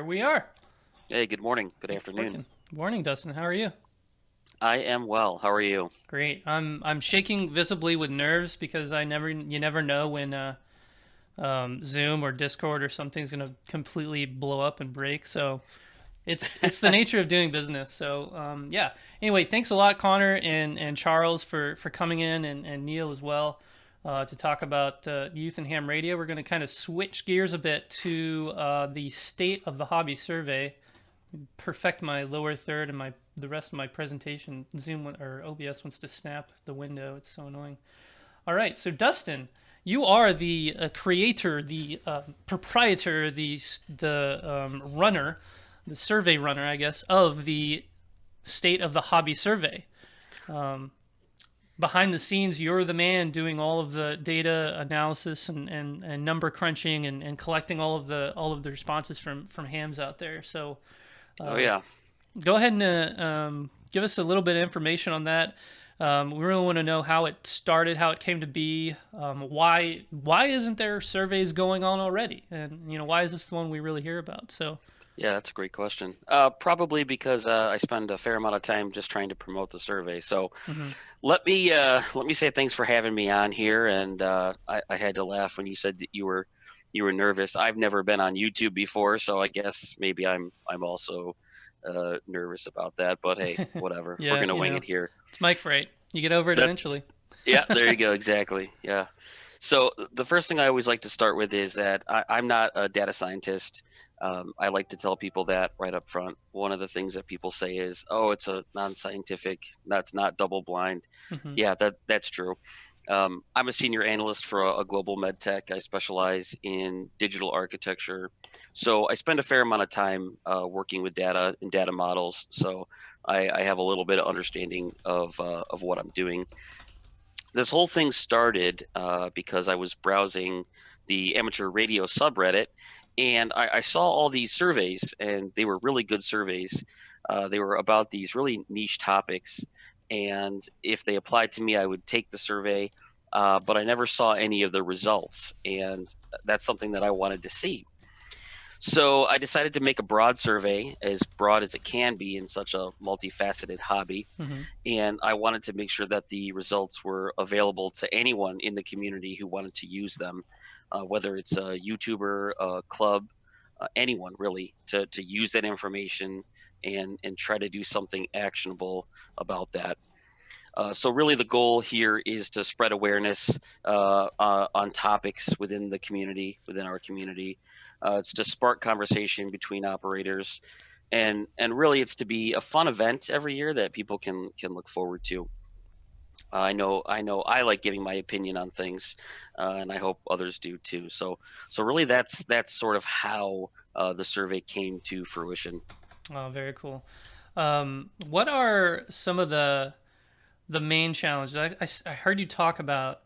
There we are. Hey, good morning. Good It's afternoon. Morning, Dustin. How are you? I am well. How are you? Great. I'm I'm shaking visibly with nerves because I never you never know when uh, um, Zoom or Discord or something's gonna completely blow up and break. So it's it's the nature of doing business. So um, yeah. Anyway, thanks a lot, Connor and and Charles for for coming in and and Neil as well. Uh, to talk about uh, Youth and Ham Radio, we're going to kind of switch gears a bit to uh, the state of the hobby survey. Perfect my lower third and my the rest of my presentation. Zoom or OBS wants to snap the window. It's so annoying. All right, so Dustin, you are the uh, creator, the uh, proprietor, the the um, runner, the survey runner, I guess, of the state of the hobby survey. Um, behind the scenes, you're the man doing all of the data analysis and, and, and number crunching and, and collecting all of the all of the responses from from hams out there. So Oh yeah. go ahead and uh, um, give us a little bit of information on that. Um, we really want to know how it started, how it came to be, um, why why isn't there surveys going on already, and you know why is this the one we really hear about? So Yeah, that's a great question. Uh, probably because uh, I spend a fair amount of time just trying to promote the survey. So mhm. let me uh, let me say thanks for having me on here. And uh, I, I had to laugh when you said that you were you were nervous. I've never been on YouTube before, so I guess maybe I'm I'm also uh, nervous about that. But hey, whatever. Yeah, We're gonna wing know. it here. it's Mike Freight. You get over it That's- eventually. yeah, there you go. Exactly. Yeah. So the first thing I always like to start with is that I, I'm not a data scientist. Um, I like to tell people that right up front. One of the things that people say is, "Oh, it's a non-scientific. That's not double-blind." Mhm. Yeah, that that's true. Um, I'm a senior analyst for a, a global med tech. I specialize in digital architecture, so I spend a fair amount of time uh, working with data and data models. So I, I have a little bit of understanding of uh, of what I'm doing this whole thing started uh, because I was browsing the amateur radio subreddit and I, I saw all these surveys and they were really good surveys. Uh, they were about these really niche topics. And if they applied to me, I would take the survey, uh, but I never saw any of the results. And that's something that I wanted to see. So I decided to make a broad survey, as broad as it can be in such a multifaceted hobby Mhm. and I wanted to make sure that the results were available to anyone in the community who wanted to use them, uh, whether it's a YouTuber, a club, uh, anyone really, to, to use that information and and try to do something actionable about that. Uh, so really, the goal here is to spread awareness uh, uh, on topics within the community, within our community. Uh, it's to spark conversation between operators, and and really, it's to be a fun event every year that people can can look forward to. I know I know I like giving my opinion on things, uh, and I hope others do too. So so really, that's that's sort of how uh, the survey came to fruition. Oh, very cool. Um, what are some of the the main challenges? i i heard you talk about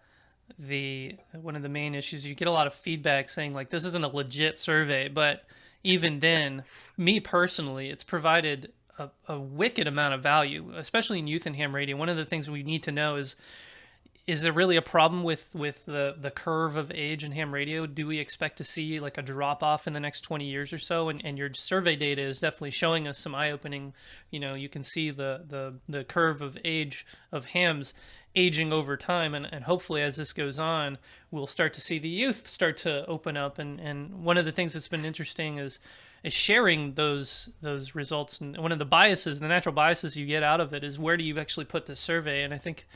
the one of the main issues. You get a lot of feedback saying like this isn't a legit survey, but even then, me personally, it's provided a, a wicked amount of value, especially in youth and ham radio. One of the things we need to know is is there really a problem with with the the curve of age in ham radio? Do we expect to see like a drop off in the next 20 years or so? And, and your survey data is definitely showing us some eye opening you know you can see the the the curve of age of hams aging over time. And, and hopefully as this goes on we'll start to see the youth start to open up. And and one of the things that's been interesting is is sharing those those results. And one of the biases the natural biases you get out of it is where do you actually put the survey? And i think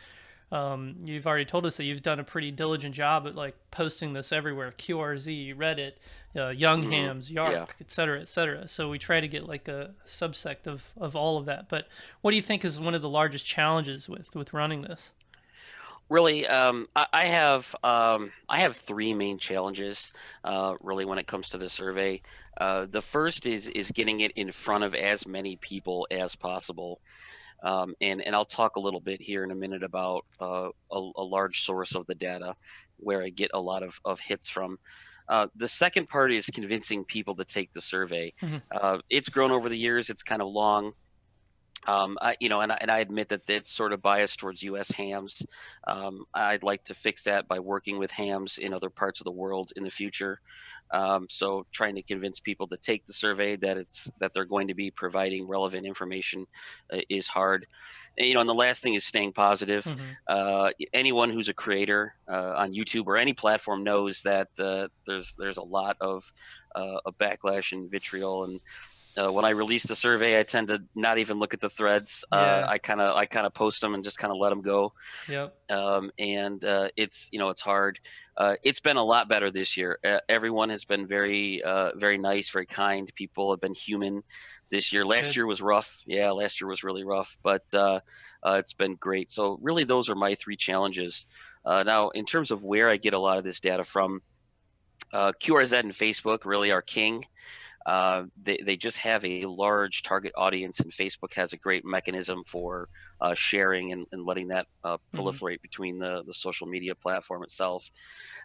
um, you've already told us that you've done a pretty diligent job at like posting this everywhere qrz reddit uh, young Mhm. hams YARC Yeah. et cetera et cetera. So we try to get like a subsect of of all of that. But what do you think is one of the largest challenges with with running this Really, um, I, I have um, I have three main challenges. Uh, really, when it comes to the survey, uh, the first is is getting it in front of as many people as possible. Um, and and I'll talk a little bit here in a minute about uh, a, a large source of the data where I get a lot of, of hits from. Uh, the second part is convincing people to take the survey. Mhm. Uh, it's grown over the years. It's kind of long. Um, I, you know, and I, and I admit that it's sort of biased towards U.S. hams. Um, I'd like to fix that by working with hams in other parts of the world in the future. Um, so, trying to convince people to take the survey that it's that they're going to be providing relevant information uh, is hard. And, you know, and the last thing is staying positive. hmm Uh, anyone who's a creator uh, on YouTube or any platform knows that uh, there's there's a lot of uh, a backlash and vitriol and uh, when I release the survey, I tend to not even look at the threads. Uh, Yeah. I kind of I kind of post them and just kind of let them go. Yep. Um, and uh, it's you know it's hard. Uh, it's been a lot better this year. Uh, everyone has been very uh, very nice, very kind. People have been human this year. Last good. year was rough. Yeah, last year was really rough, but uh, uh, it's been great. So really, those are my three challenges. Uh, now, in terms of where I get a lot of this data from, uh, QRZ and Facebook really are king. Uh, they, they just have a large target audience, and Facebook has a great mechanism for uh, sharing and, and letting that uh, hmm proliferate between the, the social media platform itself.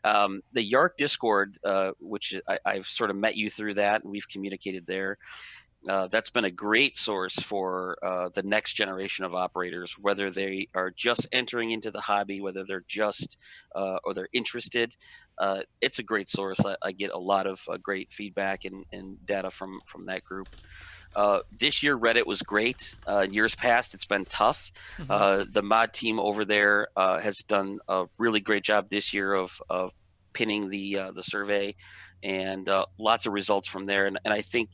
Um, the YARC Discord, uh, which I, I've sort of met you through that, and we've communicated there uh, that's been a great source for uh, the next generation of operators, whether they are just entering into the hobby, whether they're just uh, or they're interested. Uh, it's a great source. I, I get a lot of uh, great feedback and, and data from from that group. Uh, this year, Reddit was great. Uh, years past, it's been tough. hmm Uh, the mod team over there uh, has done a really great job this year of, of pinning the uh, the survey, and uh, lots of results from there. And, and I think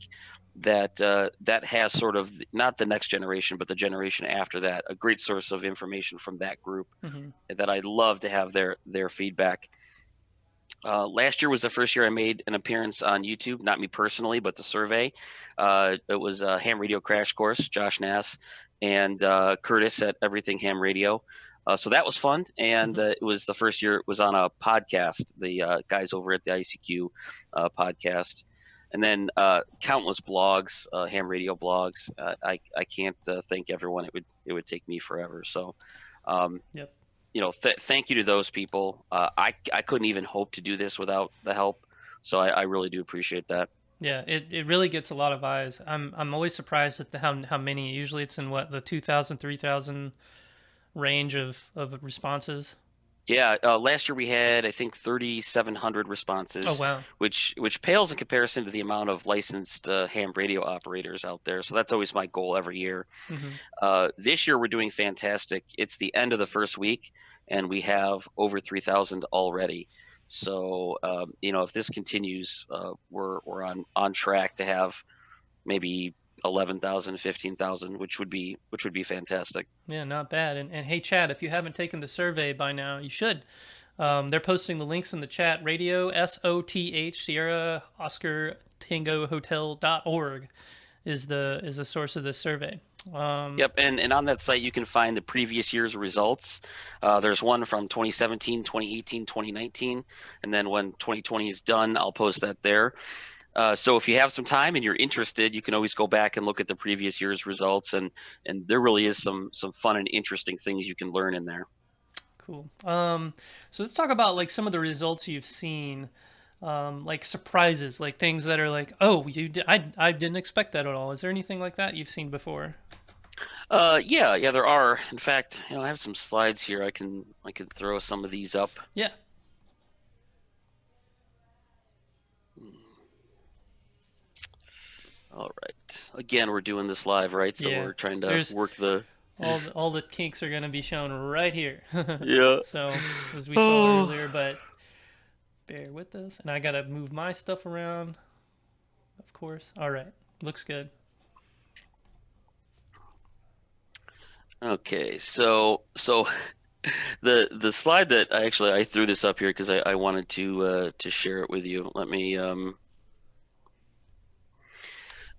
that uh, that has sort of not the next generation, but the generation after that, a great source of information from that group hmm that I'd love to have their their feedback. Uh, last year was the first year I made an appearance on YouTube, not me personally, but the survey. Uh, it was a ham radio crash course, Josh Nass and uh, Curtis at Everything Ham Radio. Uh, so that was fun, and hmm uh, it was the first year it was on a podcast. The uh, guys over at the ICQ uh, podcast, and then uh, countless blogs, uh, ham radio blogs. Uh, I I can't uh, thank everyone. It would it would take me forever. So. Um, Yep. you know, th- thank you to those people. Uh, I I couldn't even hope to do this without the help, so I, I really do appreciate that. Yeah, it, it really gets a lot of eyes. I'm I'm always surprised at the, how how many. Usually it's in what the 2,000 3,000 range of of responses. Yeah, uh, last year we had I think 3,700 Oh responses, wow. which which pales in comparison to the amount of licensed uh, ham radio operators out there. So that's always my goal every year. hmm Uh, this year we're doing fantastic. It's the end of the first week, and we have over 3,000 already. So um, you know, if this continues, uh, we're we're on on track to have maybe 11,000, 15,000, which would be which would be fantastic. Yeah, not bad. And and hey, Chad, if you haven't taken the survey by now, you should. Um, they're posting the links in the chat. Radio S O T H Sierra Oscar Tango Hotel dot org is the is the source of this survey. Um, Yep, and, and on that site you can find the previous year's results. Uh, there's one from 2017, 2018, 2019, and then when 2020 is done, I'll post that there. Uh, so if you have some time and you're interested, you can always go back and look at the previous year's results, and and there really is some some fun and interesting things you can learn in there. Cool. Um, so let's talk about like some of the results you've seen, um, like surprises, like things that are like, oh, you di- I I didn't expect that at all. Is there anything like that you've seen before? Uh, yeah, yeah, there are. In fact, you know, I have some slides here. I can I can throw some of these up. Yeah. All right. Again, we're doing this live, right? So Yeah. we're trying to There's work the. all the, all the kinks are gonna be shown right here. Yeah. so as we saw Oh. earlier, but bear with us, and I gotta move my stuff around, of course. All right, looks good. Okay, so so the the slide that I actually I threw this up here because I, I wanted to uh, to share it with you. Let me um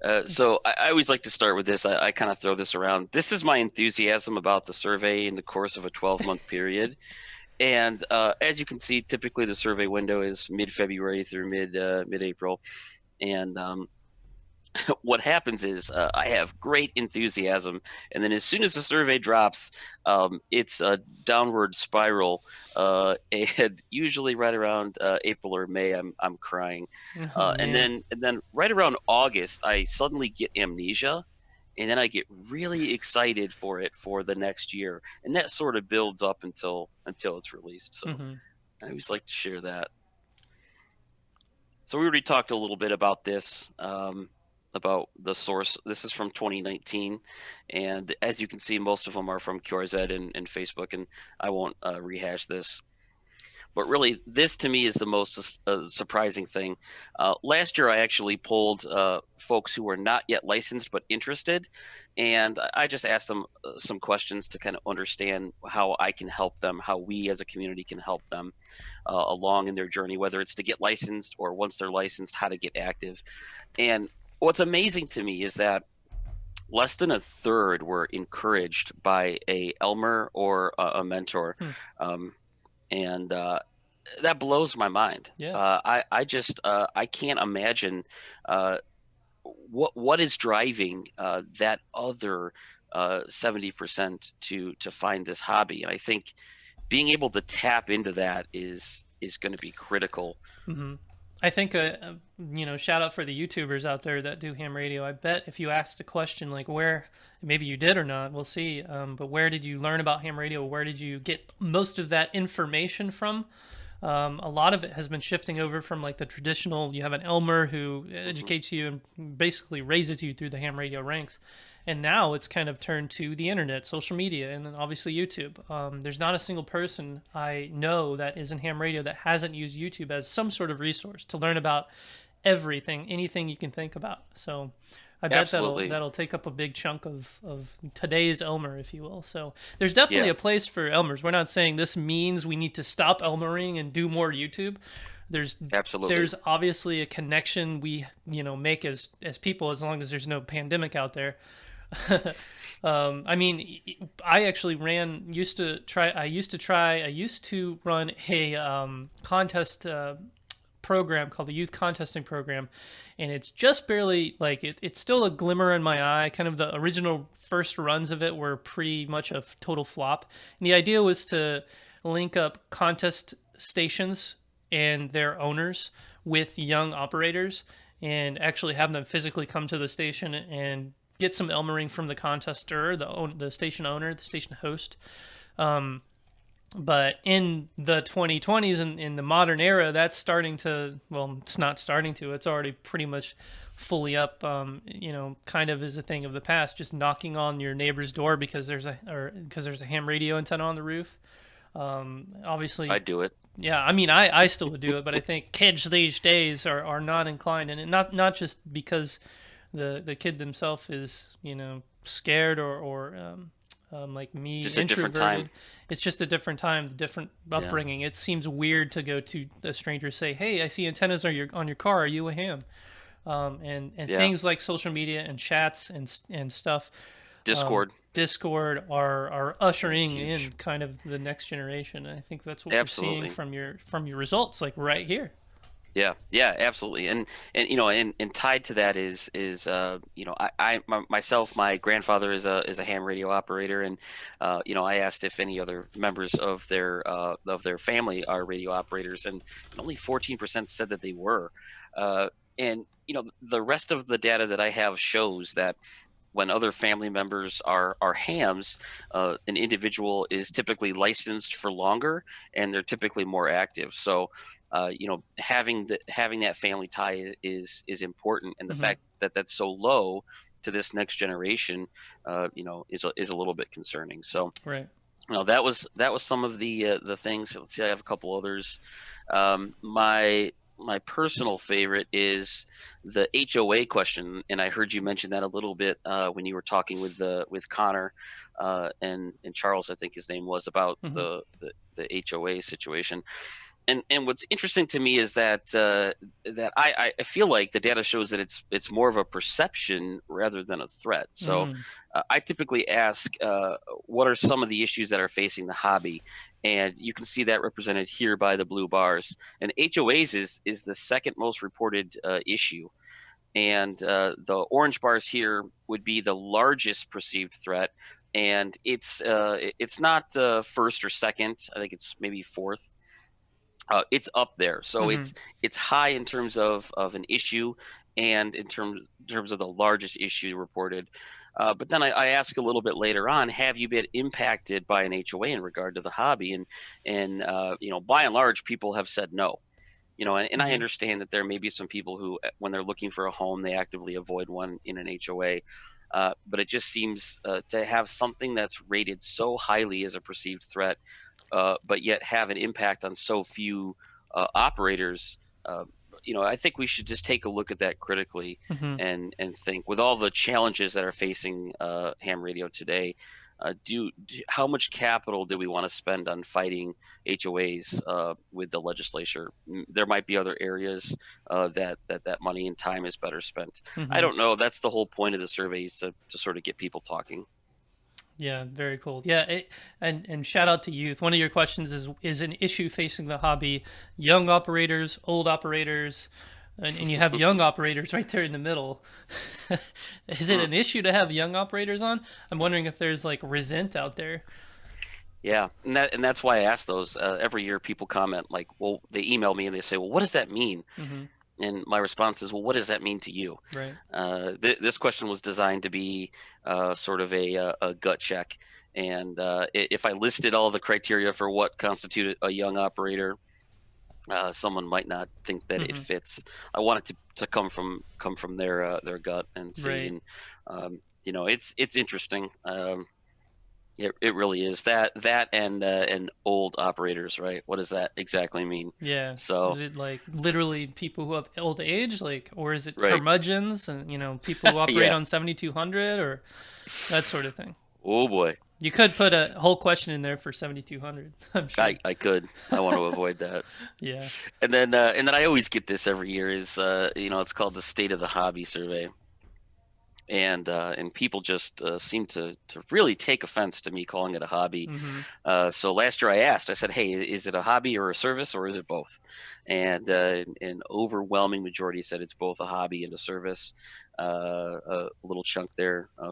uh, so I, I always like to start with this. I, I kind of throw this around. This is my enthusiasm about the survey in the course of a 12 month period. And uh, as you can see, typically the survey window is mid February through mid uh, mid April. And um, what happens is uh, I have great enthusiasm, and then as soon as the survey drops, um, it's a downward spiral. Uh, and usually right around uh, April or May, I'm I'm crying, Oh uh, and then and then right around August, I suddenly get amnesia, and then I get really excited for it for the next year, and that sort of builds up until until it's released. So hmm I always like to share that. So we already talked a little bit about this, um, about the source. This is from 2019, and as you can see, most of them are from QRZ and, and Facebook, and I won't uh, rehash this. But really, this to me is the most uh, surprising thing. Uh, last year, I actually polled uh, folks who were not yet licensed but interested, and I just asked them uh, some questions to kind of understand how I can help them, how we as a community can help them uh, along in their journey, whether it's to get licensed or once they're licensed, how to get active. And what's amazing to me is that less than a third were encouraged by a Elmer or a, a mentor. Hmm. Um, and uh, that blows my mind. Yeah. Uh, I I just uh, I can't imagine uh, what what is driving uh, that other uh, seventy percent to to find this hobby. And I think being able to tap into that is is going to be critical. hmm I think, uh, uh, you know, shout out for the YouTubers out there that do ham radio. I bet if you asked a question like where, maybe you did or not, we'll see. Um, but where did you learn about ham radio? Where did you get most of that information from? Um, a lot of it has been shifting over from like the traditional. You have an Elmer who hmm educates you and basically raises you through the ham radio ranks, and now it's kind of turned to the internet, social media, and then obviously YouTube. Um, there's not a single person I know that is in ham radio that hasn't used YouTube as some sort of resource to learn about everything, anything you can think about. So. I bet that'll that'll take up a big chunk of, of today's Elmer, if you will. So there's definitely Yeah. a place for Elmers. We're not saying this means we need to stop Elmering and do more YouTube. There's Absolutely. there's obviously a connection we you know make as as people as long as there's no pandemic out there. um, I mean, I actually ran used to try. I used to try. I used to run a um, contest. Uh, program called the youth contesting program and it's just barely like it, it's still a glimmer in my eye kind of the original first runs of it were pretty much a total flop and the idea was to link up contest stations and their owners with young operators and actually have them physically come to the station and get some elmering from the contester the own, the station owner the station host um, but in the 2020s and in the modern era that's starting to well it's not starting to it's already pretty much fully up um, you know kind of is a thing of the past just knocking on your neighbor's door because there's a or because there's a ham radio antenna on the roof um, obviously, I do it. yeah i mean i i still would do it but i think kids these days are are not inclined and not not just because the the kid themselves is you know scared or or um, um, like me Just a different introverted time. it's just a different time different Yeah. upbringing it seems weird to go to a stranger say hey i see antennas on your on your car are you a ham um, and and Yeah. things like social media and chats and and stuff um, Discord. discord are are ushering in kind of the next generation and i think that's what we're seeing from your from your results like right here Yeah, yeah, absolutely, and and you know, and, and tied to that is is uh, you know, I, I my, myself, my grandfather is a is a ham radio operator, and uh, you know, I asked if any other members of their uh, of their family are radio operators, and only fourteen percent said that they were, uh, and you know, the rest of the data that I have shows that when other family members are are hams, uh, an individual is typically licensed for longer, and they're typically more active. So uh, you know having the having that family tie is is important. And the hmm fact that that's so low to this next generation uh, you know is a, is a little bit concerning. So right. you know that was that was some of the uh, the things. Let's see i have a couple others. Um, my my personal favorite is the HOA question, and I heard you mention that a little bit uh, when you were talking with the with Connor uh, and and Charles, I think his name was about hmm the the, the HOA situation and and what's interesting to me is that uh, that I, I feel like the data shows that it's it's more of a perception rather than a threat. So mm, uh, I typically ask, uh, what are some of the issues that are facing the hobby, and you can see that represented here by the blue bars. And HOAs is is the second most reported uh, issue, and uh, the orange bars here would be the largest perceived threat. And it's uh, it's not uh, first or second. I think it's maybe fourth uh, it's up there. So hmm it's it's high in terms of of an issue, and in terms in terms of the largest issue reported. Uh, but then I, I, ask a little bit later on, have you been impacted by an HOA in regard to the hobby? And and uh, you know, by and large, people have said no. You know, and, and I hmm understand that there may be some people who, uh, when they're looking for a home, they actively avoid one in an HOA. Uh, but it just seems uh, to have something that's rated so highly as a perceived threat, uh, but yet have an impact on so few uh, operators. Uh, you know, I think we should just take a look at that critically hmm and and think with all the challenges that are facing uh, ham radio today. Uh, do, do how much capital do we want to spend on fighting HOAs uh, with the legislature? There might be other areas uh, that that that money and time is better spent. I hmm don't know. That's the whole point of the surveys to, to sort of get people talking. Yeah, very cool. Yeah, it, and and shout out to youth. One of your questions is is an issue facing the hobby young operators, old operators, and, and you have young operators right there in the middle. is it an issue to have young operators on? I'm wondering if there's like resent out there. Yeah, and that and that's why I ask those uh, every year. People comment like, "Well," they email me and they say, "Well, what does that mean?" hmm And my response is, "Well, what does that mean to you?" Right. Uh, th- this question was designed to be uh, sort of a, uh, a gut check. And uh, if I listed all the criteria for what constituted a young operator, uh, someone might not think that it hmm fits. I want it to, to come from come from their uh, their gut and see. Right. And um, you know, it's it's interesting. Um, it, it really is that that and uh, and old operators, right? What does that exactly mean? Yeah. So Is it like literally people who have old age, like, or is it right, curmudgeons and you know people who operate yeah. on 7200 or that sort of thing? Oh boy, You could put a whole question in there for 7200. I'm sure. I I could. I want to avoid that. Yeah. And then, uh, and then I always get this every year is, uh, you know, it's called the State of the Hobby Survey, and uh, and people just uh, seem to to really take offense to me calling it a hobby. hmm Uh, so last year I asked, I said, "Hey, is it a hobby or a service, or is it both?" And uh, an overwhelming majority said it's both a hobby and a service. Uh, a little chunk there, uh,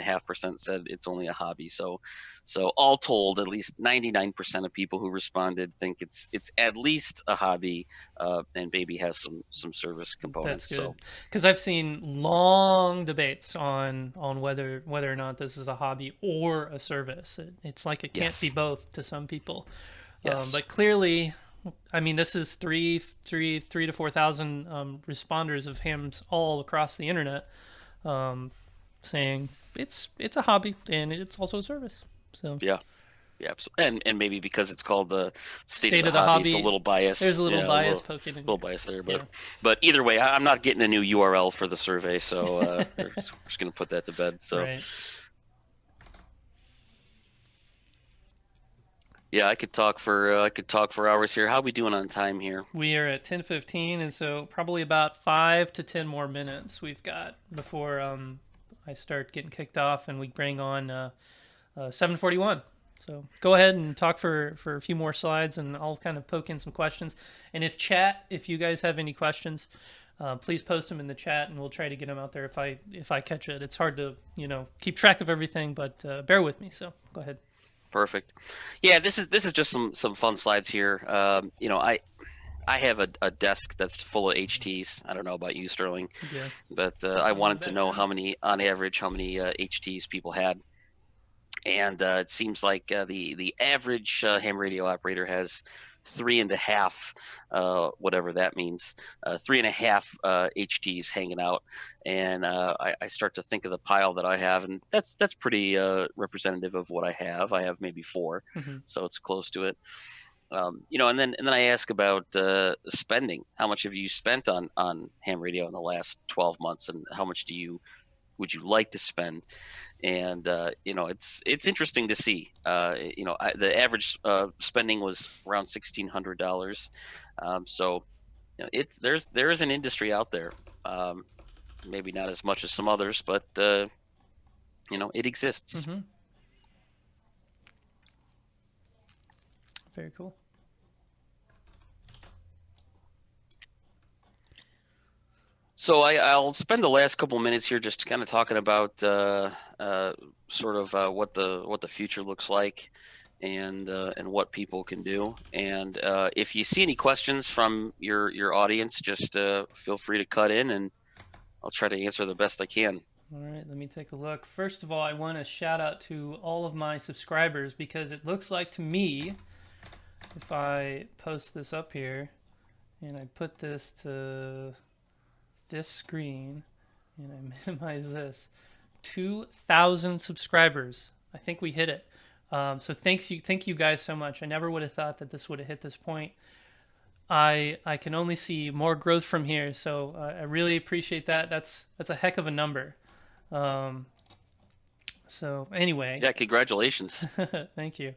half percent said it's only a hobby. So, so all told, at least ninety nine percent of people who responded think it's it's at least a hobby, uh, and maybe has some some service That's components. So, good. Because I've seen long debates on on whether whether or not this is a hobby or a service. It, it's like it can't be both to some people. Um, yes, but clearly, I mean, this is three, three, three to four thousand um, responders of hams all across the internet um, saying it's it's a hobby and it's also a service. So yeah. Yeah, and and maybe because it's called the state of the of the hobby, it's a little bias. There's a little Yeah, a bias little poking in little there. bias there, but Yeah. but either way, I'm not getting a new URL for the survey, so uh, we're just, we're just gonna put that to bed. So Right. Yeah, I could talk for uh, I could talk for hours here. How are we doing on time here? We are at 10:15 and so probably about 5 to 10 more minutes we've got before um I start getting kicked off and we bring on uh, uh 741. So go ahead and talk for for a few more slides and I'll kind of poke in some questions. And if chat, if you guys have any questions, uh, please post them in the chat and we'll try to get them out there if I if I catch it. It's hard to, you know, keep track of everything, but uh, bear with me. So go ahead. Perfect. Yeah, this is this is just some some fun slides here. Um, you know, I I have a, a desk that's full of HTs. I don't know about you, Sterling, Yeah. but uh, I Something in the wanted to know how many on average how many uh, HTs people had. and uh, it seems like uh, the the average uh, ham radio operator has three and a half, uh, whatever that means, uh, three and a half uh, HTs hanging out, and uh, I, I start to think of the pile that I have, and that's that's pretty uh, representative of what I have. I have maybe four, hmm so it's close to it. Um, you know, and then and then I ask about uh, spending. How much have you spent on on ham radio in the last twelve months, and how much do you would you like to spend? and uh, you know it's it's interesting to see. Uh, you know, I, the average uh, spending was around sixteen hundred dollars. Um, so you know, it's there's there is an industry out there. Um, maybe not as much as some others, but uh, you know it exists. hmm Very cool. So I, I'll spend the last couple minutes here just kind of talking about uh, uh, sort of uh, what the what the future looks like, and uh, and what people can do. And uh, if you see any questions from your your audience, just uh, feel free to cut in and I'll try to answer the best I can. All right, let me take a look. First of all, I want to shout out to all of my subscribers because it looks like to me, if I post this up here and I put this to this screen and I minimize this, 2,000 subscribers. I think we hit it. Um, so thanks you, thank you guys so much. I never would have thought that this would have hit this point. I I can only see more growth from here, so uh, I really appreciate that. That's that's a heck of a number. Um, so anyway, yeah, congratulations. thank you.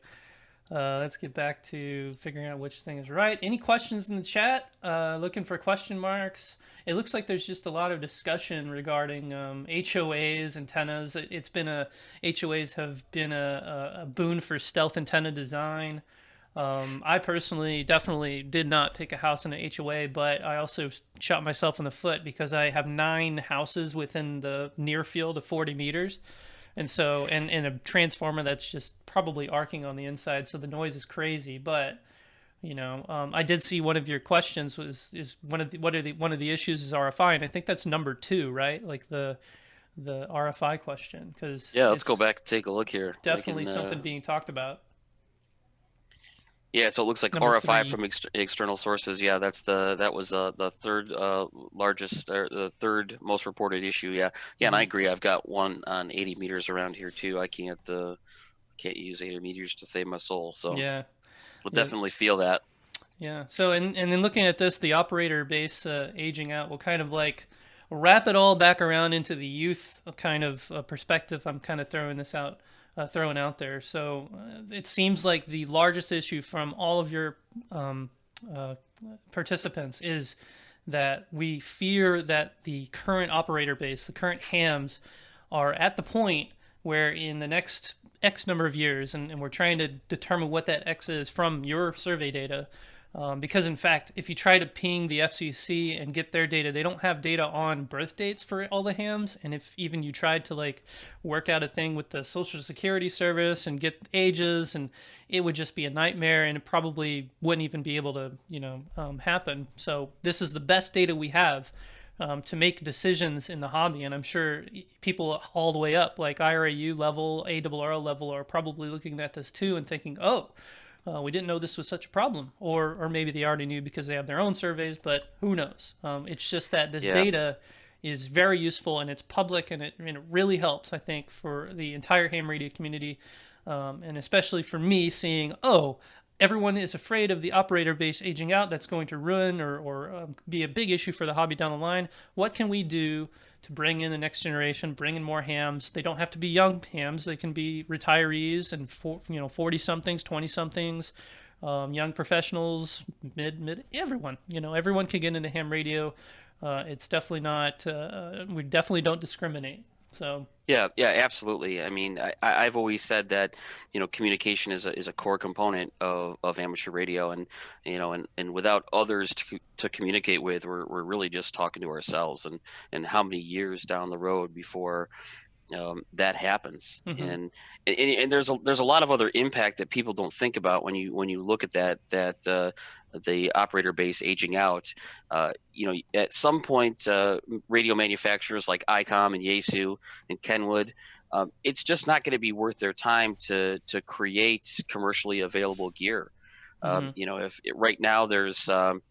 Uh, let's get back to figuring out which thing is right. Any questions in the chat? Uh, looking for question marks. It looks like there's just a lot of discussion regarding um, HOAs, antennas. It, has been a HOAs have been a, a, a, boon for stealth antenna design. Um, I personally definitely did not pick a house in an HOA, but I also shot myself in the foot because I have nine houses within the near field of 40 meters and so and, and a transformer that's just probably arcing on the inside so the noise is crazy. But you know um, i did see one of your questions was is one of the what are the one of the issues is rfi and i think that's number two right? Like the the rfi question because yeah let's go back and take a look here. Definitely can, something uh... being talked about yeah, so it looks like Number RFI three. from ex external sources. Yeah, that's the that was uh, the third uh, largest or the third most reported issue. Yeah, yeah, and I mm-hmm. agree. I've got one on 80 meters around here too. I can't uh, can't use 80 meters to save my soul. So yeah, we'll yeah. definitely feel that. Yeah. So and and then looking at this, the operator base uh, aging out will kind of like wrap it all back around into the youth kind of uh, perspective. I'm kind of throwing this out uh, thrown out there. So uh, it seems like the largest issue from all of your um, uh, participants is that we fear that the current operator base, the current hams, are at the point where in the next X number of years, and, and we're trying to determine what that X is from your survey data, um, because in fact, if you try to ping the FCC and get their data, they don't have data on birth dates for all the hams. And if even you tried to like work out a thing with the Social Security Service and get ages, and it would just be a nightmare, and it probably wouldn't even be able to, you know, um, happen. So this is the best data we have. Um, to make decisions in the hobby. And I'm sure people all the way up, like IARU level, ARRL level, are probably looking at this too and thinking, oh, uh, we didn't know this was such a problem, or or maybe they already knew because they have their own surveys, but who knows? Um, it's just that this yeah. data is very useful and it's public and it, and it really helps, I think, for the entire ham radio community, um, and especially for me seeing, oh, everyone is afraid of the operator base aging out. That's going to ruin or, or um, be a big issue for the hobby down the line. What can we do to bring in the next generation, bring in more hams. They don't have to be young hams; they can be retirees and for, you know forty somethings, twenty somethings, um, young professionals, mid mid everyone. You know, everyone can get into ham radio. Uh, it's definitely not. Uh, we definitely don't discriminate. So yeah, yeah, absolutely. I mean, I, I've always said that you know communication is a is a core component of, of amateur radio, and you know, and, and without others to to communicate with, we're we're really just talking to ourselves, and and how many years down the road before um, that happens mm-hmm. and, and, and there's a there's a lot of other impact that people don't think about when you when you look at that that uh, the operator base aging out uh, you know at some point uh, radio manufacturers like ICOM and Yaesu and Kenwood um, it's just not going to be worth their time to to create commercially available gear um, mm-hmm. you know if right now there's um,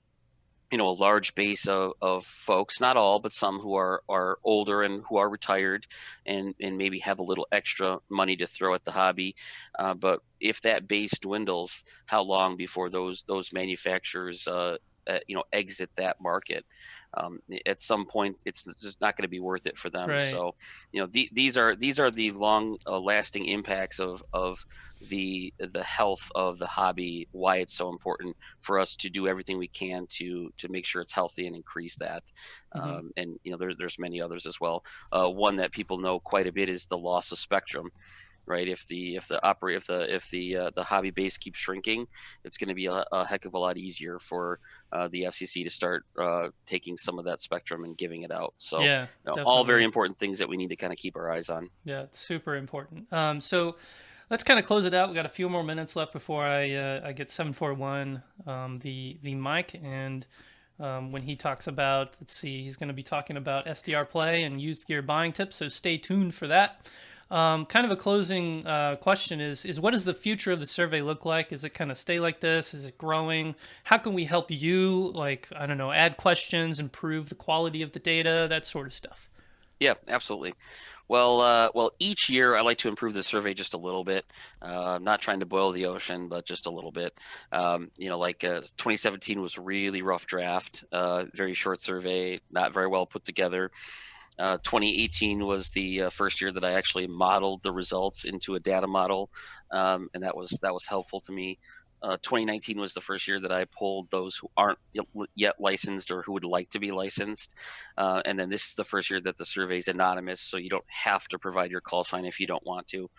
you know a large base of, of folks not all but some who are are older and who are retired and and maybe have a little extra money to throw at the hobby. Uh, but if that base dwindles how long before those those manufacturers uh, uh, you know exit that market um, at some point it's just not going to be worth it for them right. so you know the, these are these are the long uh, lasting impacts of of the the health of the hobby why it's so important for us to do everything we can to to make sure it's healthy and increase that mm-hmm. um, and you know there's there's many others as well uh, one that people know quite a bit is the loss of spectrum right? If the if the operate if the if the uh, the hobby base keeps shrinking, it's going to be a, a, heck of a lot easier for uh, the FCC to start uh, taking some of that spectrum and giving it out. So yeah, you know, all very important things that we need to kind of keep our eyes on. Yeah, super important. Um, so let's kind of close it out. We got a few more minutes left before I uh, I get seven four one um, the the mic and. um, when he talks about, let's see, he's going to be talking about SDR play and used gear buying tips. So stay tuned for that. Um, kind of a closing uh, question is is what does the future of the survey look like? Is it kind of stay like this? Is it growing? How can we help you? Like I don't know, add questions, improve the quality of the data, that sort of stuff. Yeah, absolutely. Well, uh, well, each year I like to improve the survey just a little bit. Uh, not trying to boil the ocean, but just a little bit. Um, you know, like uh, 2017 was really rough draft, uh, very short survey, not very well put together. Uh, 2018 was the uh, first year that I actually modeled the results into a data model, um, and that was that was helpful to me. Uh, 2019 was the first year that I pulled those who aren't yet licensed or who would like to be licensed. Uh, and then this is the first year that the survey is anonymous, so you don't have to provide your call sign if you don't want to.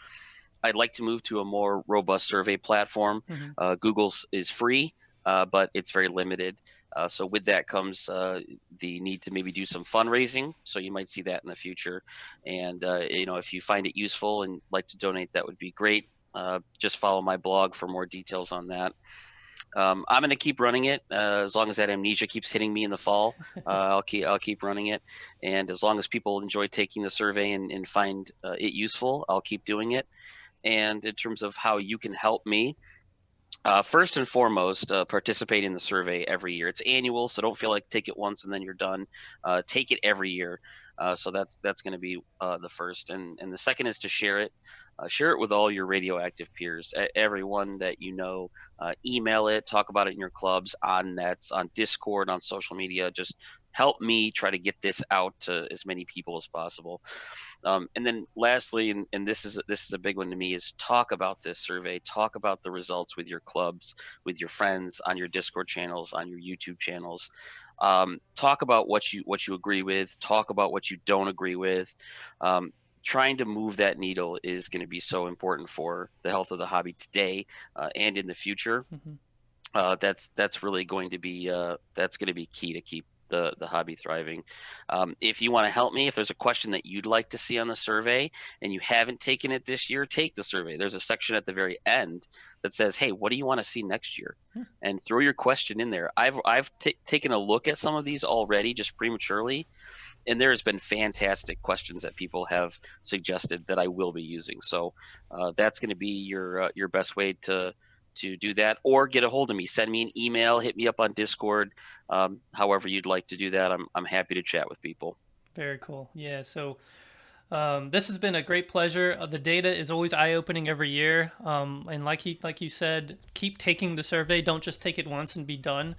I'd like to move to a more robust survey platform. Mm-hmm. Uh, Google's is free, uh, but it's very limited. Uh, so with that comes uh, the need to maybe do some fundraising. So you might see that in the future. And you know, if you find it useful and like to donate, that would be great. Uh, just follow my blog for more details on that. Um, I'm going to keep running it uh, as long as that amnesia keeps hitting me in the fall. Uh, I'll keep I'll keep running it, and as long as people enjoy taking the survey and, and find uh, it useful, I'll keep doing it. And in terms of how you can help me, uh, first and foremost, uh, participate in the survey every year. It's annual, so don't feel like take it once and then you're done. Uh, take it every year. Uh, so that's that's going to be uh, the first, and and the second is to share it. Uh, share it with all your radioactive peers, everyone that you know. email it, talk about it in your clubs, on nets, on Discord, on social media. Just help me try to get this out to as many people as possible. Um, and then lastly, and, and this is this is a big one to me, is talk about this survey. Talk about the results with your clubs, with your friends, on your Discord channels, on your YouTube channels. Um, talk about what you what you agree with. Talk about what you don't agree with. Um, trying to move that needle is going to be so important for the health of the hobby today uh, and in the future. Mm-hmm. Uh, that's that's really going to be uh, that's going to be key to keep the, the hobby thriving. Um, if you want to help me, if there's a question that you'd like to see on the survey and you haven't taken it this year, take the survey. There's a section at the very end that says, "Hey, what do you want to see next year?" Hmm. And throw your question in there. I've I've taken a look at some of these already, just prematurely, and there has been fantastic questions that people have suggested that I will be using. So uh, that's going to be your uh, your best way to to do that or get a hold of me. Send me an email hit me up on discord um, however you'd like to do that. I'm, I'm happy to chat with people. Very cool. Yeah so um, this has been a great pleasure. Uh, the data is always eye-opening every year. Um, and like he like you said keep taking the survey. Don't just take it once and be done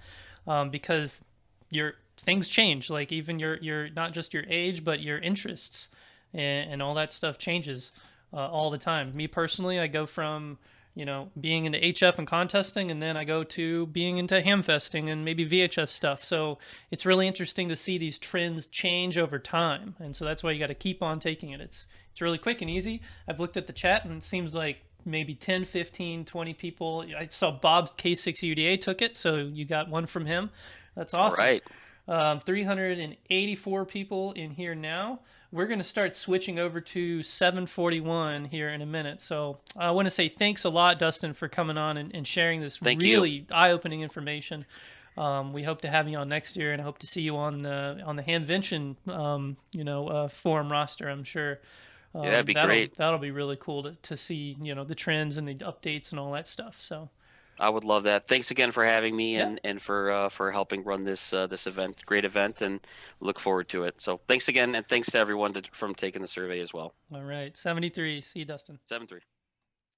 um, because your things change. Like even your your not just your age but your interests and, and all that stuff changes uh, all the time. Me personally i go from you know, being into HF and contesting, and then I go to being into hamfesting and maybe VHF stuff. So it's really interesting to see these trends change over time, and so that's why you got to keep on taking it. It's it's really quick and easy. I've looked at the chat, and it seems like maybe 10, 15, 20 people. I saw Bob's K6 UDA took it, so you got one from him. That's awesome. All right. Um, 384 people in here now we're going to start switching over to 741 here in a minute. So I want to say thanks a lot, Dustin, for coming on and, and sharing this Thank really eye-opening information. Um, we hope to have you on next year, and I hope to see you on the on the Hamvention, um, you know, uh, forum roster. I'm sure. Um, yeah, that'd be that'll, great. That'll be really cool to, to see, you know, the trends and the updates and all that stuff. So. I would love that. Thanks again for having me yeah. and, and for uh, for helping run this uh, this event. Great event, and look forward to it. So thanks again, and thanks to everyone to, from taking the survey as well. All right, seventy three. See you, Dustin. Seven three.